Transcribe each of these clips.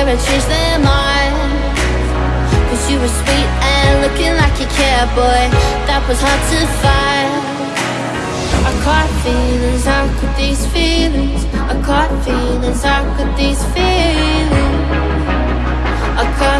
ever change their mind Cause you were sweet and looking like you care, boy That was hard to find. I caught feelings, how could these feelings? I caught feelings, how could these feelings? I caught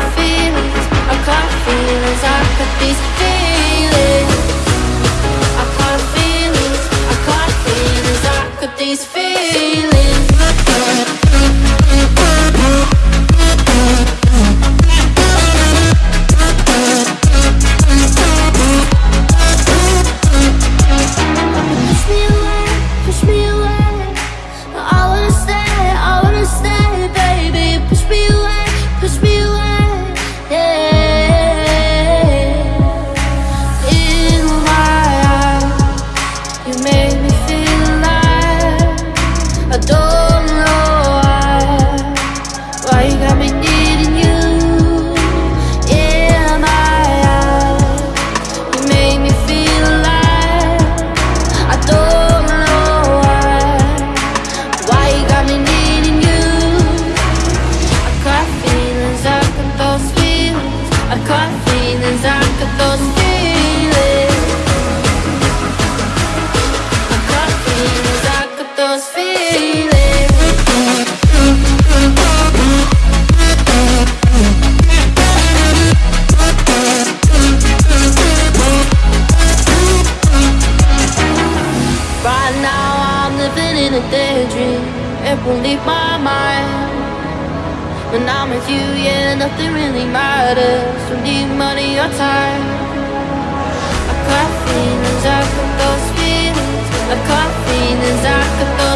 Right now I'm living in a daydream. It won't leave my mind. When I'm with you, yeah, nothing really matters. Don't need money or time. I got feelings, I got those feelings. I got feelings, I got those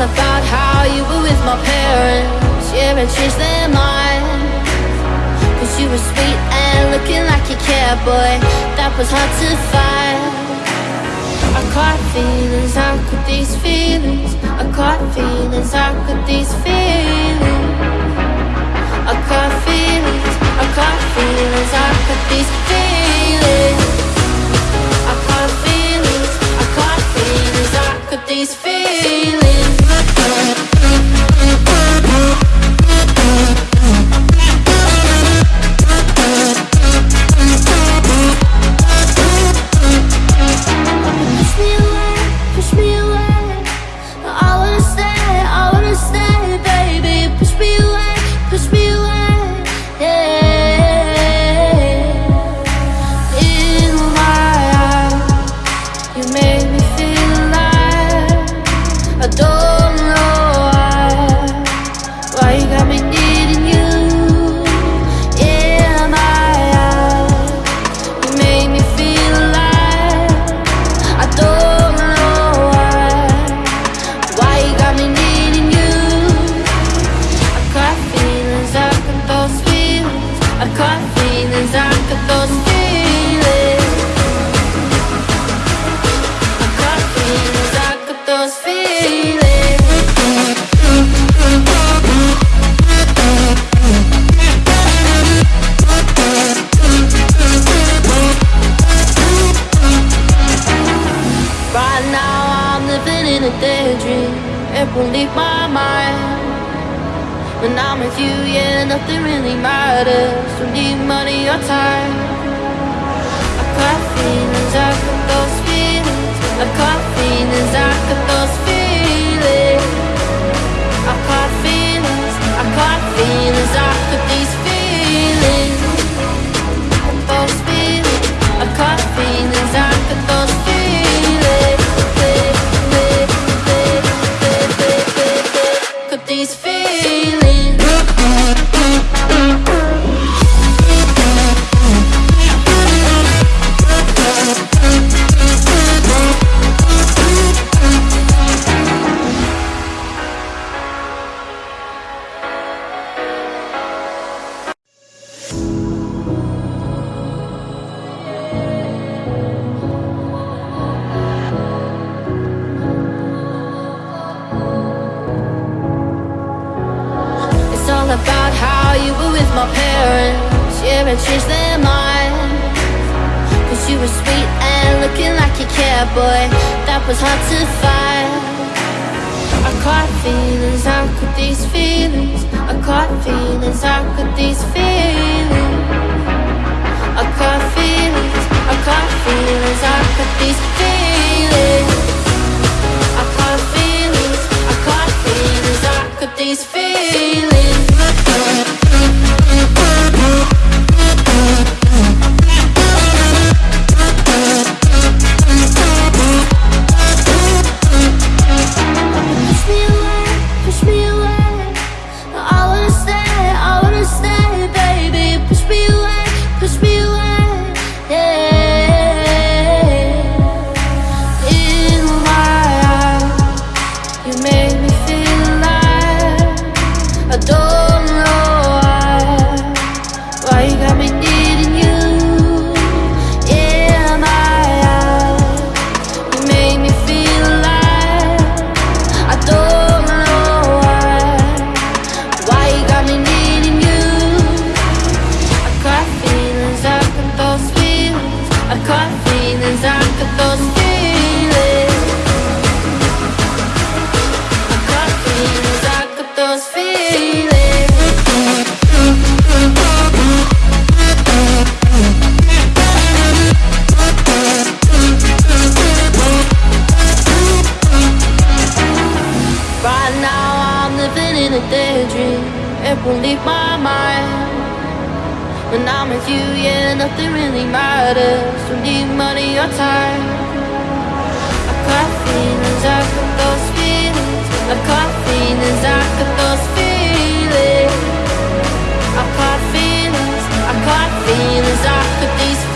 about how you were with my parents. Yeah, and changed their mind. Cause you were sweet and looking like you care, boy. That was hard to find. I caught feelings, how could these feelings? I caught feelings, how could these feelings? I caught feelings, I caught feelings, won't leave my mind. When I'm with you, yeah, nothing really matters. Don't need money or time about how you were with my parents. Yeah, and changed their mind Cause you were sweet and looking like you cared, boy That was hard to find. I caught feelings, how could these feelings? I caught feelings, how could these feelings? I caught feelings, I caught feelings, how could these feelings? I caught feelings, I caught feelings, how could these feelings nothing really matters. Don't need money or time. I got feelings, I got those feelings. I got feelings, I got those feelings. I got feelings, I got feelings I got these feelings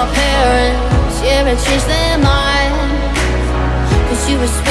my parents. Yeah, and changed their mind Cause you were sweet